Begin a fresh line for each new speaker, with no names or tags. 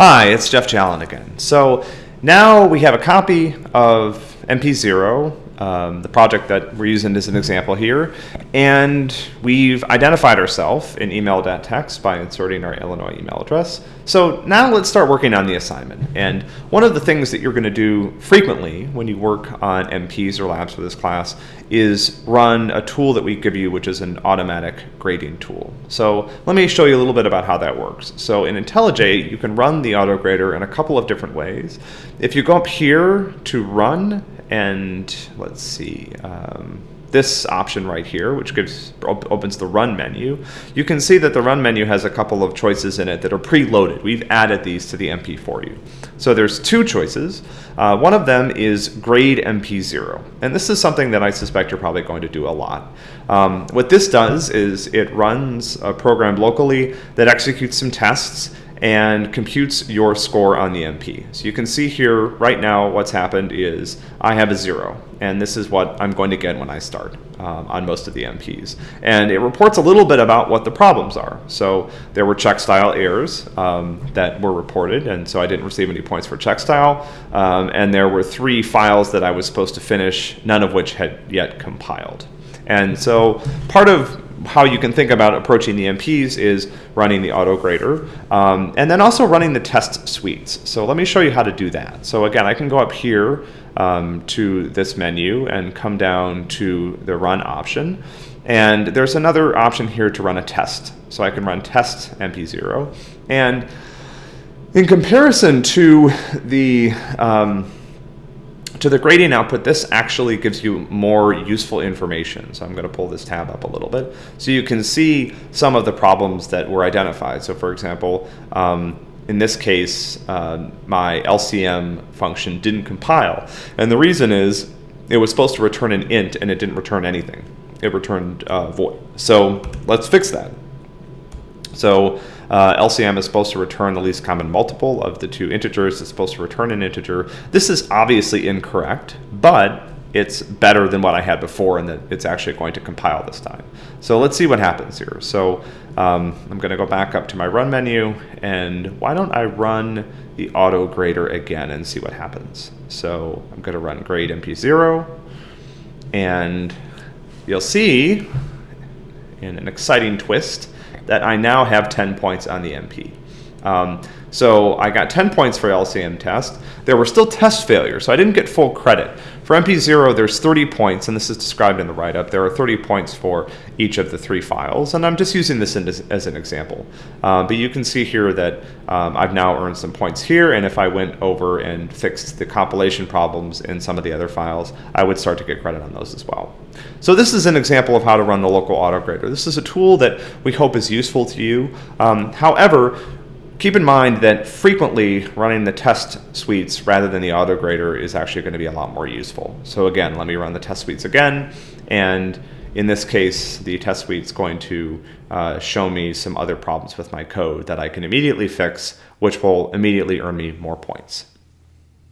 Hi, it's Geoff Challen again. So now we have a copy of MP0 um, the project that we're using as an example here. And we've identified ourselves in email.txt by inserting our Illinois email address. So now let's start working on the assignment. And one of the things that you're going to do frequently when you work on MPs or labs for this class is run a tool that we give you, which is an automatic grading tool. So let me show you a little bit about how that works. So in IntelliJ, you can run the auto grader in a couple of different ways. If you go up here to run and let's see, um, this option right here, which gives opens the run menu, you can see that the run menu has a couple of choices in it that are preloaded. We've added these to the MP for you. So there's two choices. Uh, one of them is grade MP0. And this is something that I suspect you're probably going to do a lot. Um, what this does is it runs a program locally that executes some tests and computes your score on the MP. So you can see here right now what's happened is I have a zero and this is what I'm going to get when I start um, on most of the MPs. And it reports a little bit about what the problems are. So there were check style errors um, that were reported and so I didn't receive any points for check style um, and there were three files that I was supposed to finish, none of which had yet compiled. And so part of how you can think about approaching the MPs is running the auto grader um, and then also running the test suites. So let me show you how to do that. So again, I can go up here um, to this menu and come down to the run option. And there's another option here to run a test. So I can run test MP0. And in comparison to the um, to the grading output, this actually gives you more useful information. So I'm going to pull this tab up a little bit. So you can see some of the problems that were identified. So for example, um, in this case, uh, my LCM function didn't compile. And the reason is it was supposed to return an int and it didn't return anything. It returned uh, void. So let's fix that. So uh, LCM is supposed to return the least common multiple of the two integers. It's supposed to return an integer. This is obviously incorrect, but it's better than what I had before and that it's actually going to compile this time. So let's see what happens here. So um, I'm going to go back up to my run menu and why don't I run the auto grader again and see what happens. So I'm going to run grade mp0 and you'll see in an exciting twist that I now have 10 points on the MP. Um, so I got 10 points for LCM test. There were still test failures, so I didn't get full credit. For MP0, there's 30 points, and this is described in the write-up. There are 30 points for each of the three files, and I'm just using this as, as, an example. Uh, but you can see here that um, I've now earned some points here, and if I went over and fixed the compilation problems in some of the other files, I would start to get credit on those as well. So this is an example of how to run the local autograder. This is a tool that we hope is useful to you. Um, however, Keep in mind that frequently running the test suites rather than the auto grader is actually going to be a lot more useful. So again, let me run the test suites again. And in this case, the test suite is going to uh, show me some other problems with my code that I can immediately fix, which will immediately earn me more points.